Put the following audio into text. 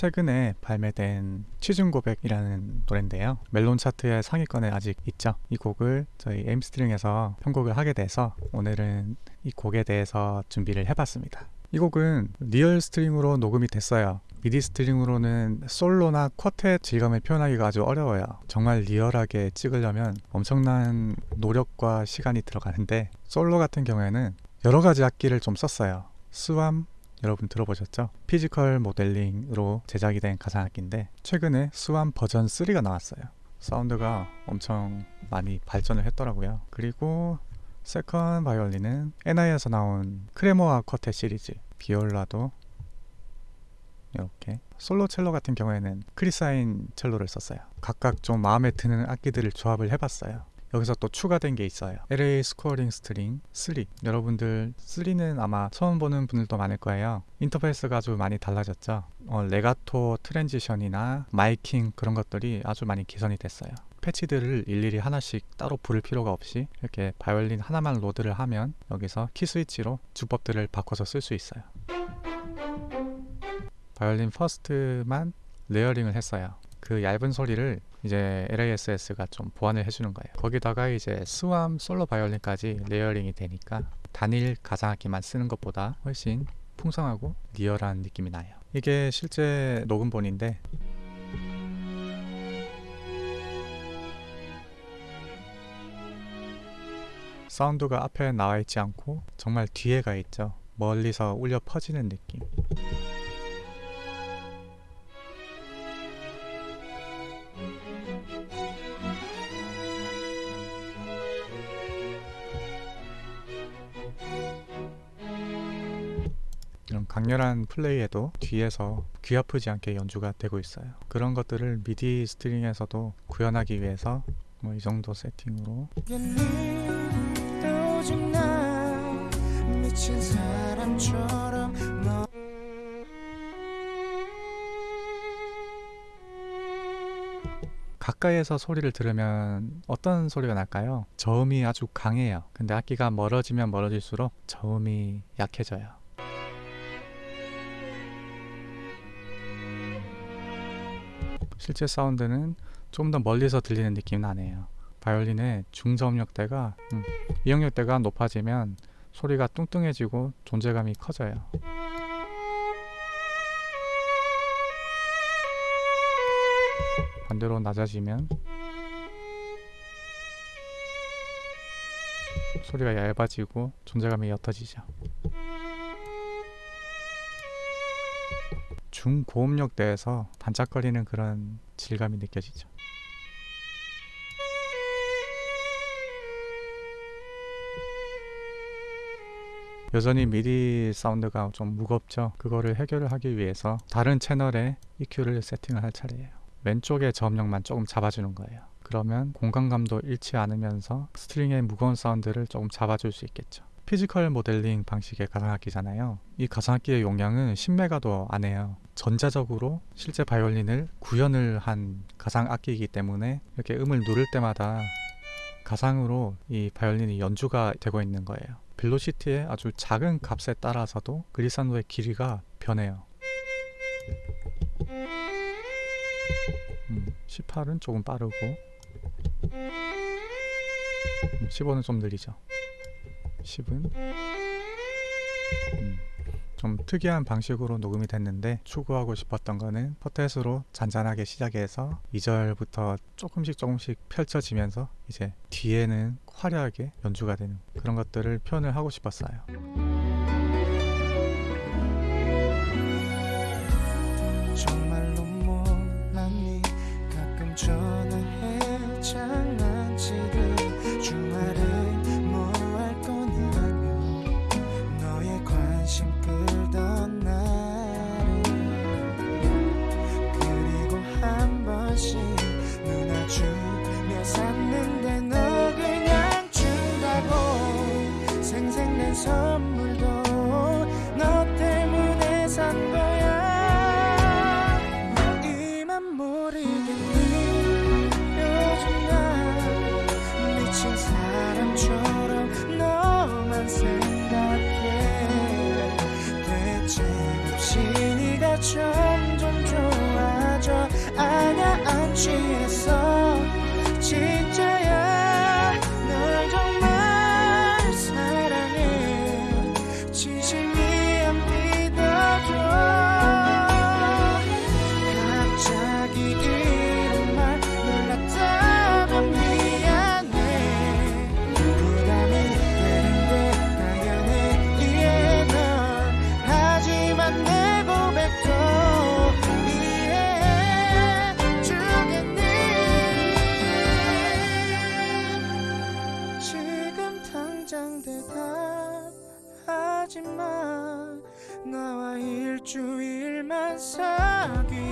최근에 발매된 취중 고백이라는 노래인데요. 멜론 차트의 상위권에 아직 있죠. 이 곡을 저희 에임스트링에서 편곡을 하게 돼서 오늘은 이 곡에 대해서 준비를 해봤습니다. 이 곡은 real string으로 녹음이 됐어요. 미디 string으로는 솔로나 쿼텟 질감을 표현하기가 아주 어려워요. 정말 리얼하게 찍으려면 엄청난 노력과 시간이 들어가는데 솔로 같은 경우에는 여러 가지 악기를 좀 썼어요. SWAM 여러분 들어보셨죠? physical modeling으로 제작이 된 가상악기인데 최근에 SWAM 버전 3가 나왔어요. 사운드가 엄청 많이 발전을 했더라고요. 그리고 second 바이올린은 NI에서 나온 Cremona Quartet 시리즈 비올라도 이렇게 솔로 첼로 같은 경우에는 Chris Hein 첼로를 썼어요. 각각 좀 마음에 드는 악기들을 조합을 해봤어요 여기서 또 추가된 게 있어요. LA Scoring Strings 3 여러분들 3는 아마 처음 보는 분들도 많을 거예요. 인터페이스가 아주 많이 달라졌죠. 어, 레가토 transition이나 miking 그런 것들이 아주 많이 개선이 됐어요. 패치들을 일일이 하나씩 따로 부를 필요가 없이 이렇게 바이올린 하나만 load를 하면 여기서 key switch로 주법들을 바꿔서 쓸 수 있어요. 바이올린 first만 layering을 했어요 그 얇은 소리를 이제 LASS가 좀 보완을 해주는 거예요. 거기다가 이제 SWAM 솔로 바이올린까지 layering이 되니까 단일 가상악기만 쓰는 것보다 훨씬 풍성하고 리얼한 느낌이 나요. 이게 실제 녹음본인데 사운드가 앞에 나와 있지 않고 정말 뒤에 가 있죠. 멀리서 울려 퍼지는 느낌 강렬한 플레이에도 뒤에서 귀 아프지 않게 연주가 되고 있어요. 그런 것들을 미디 스트링에서도 구현하기 위해서 뭐 이 정도 세팅으로. 가까이에서 소리를 들으면 어떤 소리가 날까요? 저음이 아주 강해요. 근데 악기가 멀어지면 멀어질수록 저음이 약해져요 실제 사운드는 좀 더 멀리서 들리는 느낌 나네요. 바이올린의 중저음역대가 음, 이역역대가 높아지면 소리가 뚱뚱해지고 존재감이 커져요. 반대로 낮아지면 소리가 얇아지고 존재감이 옅어지죠 중고음역대에서 반짝거리는 그런 질감이 느껴지죠. 여전히 미디 사운드가 좀 무겁죠? 그거를 해결을 하기 위해서 다른 채널에 EQ를 세팅을 할 차례예요. 왼쪽의 저음역만 조금 잡아주는 거예요. 그러면 공간감도 잃지 않으면서 string의 무거운 사운드를 조금 잡아줄 수 있겠죠 physical modeling 방식의 가상악기잖아요. 이 가상악기의 용량은 10메가도 안 해요. 전자적으로 실제 바이올린을 구현을 한 가상악기이기 때문에 이렇게 음을 누를 때마다 가상으로 이 바이올린이 연주가 되고 있는 거예요. 벨로시티의 아주 작은 값에 따라서도 그리산도의 길이가 변해요. 음, 18은 조금 빠르고 음, 15는 좀 느리죠 10은? 음, 좀 특이한 방식으로 녹음이 됐는데 추구하고 싶었던 거는 퍼텟으로 잔잔하게 시작해서 2절부터 조금씩 조금씩 펼쳐지면서 이제 뒤에는 화려하게 연주가 되는 그런 것들을 표현을 하고 싶었어요 샀는데 너 그냥 준다고 생생낸 선물도 너 때문에 산 거야. 이만 모르겠니 요즘 나 미친 사람처럼 너만 생각해. 대체 없이 네가 점점 좋아져. 아냐 안 취했어. 일주일만 사귀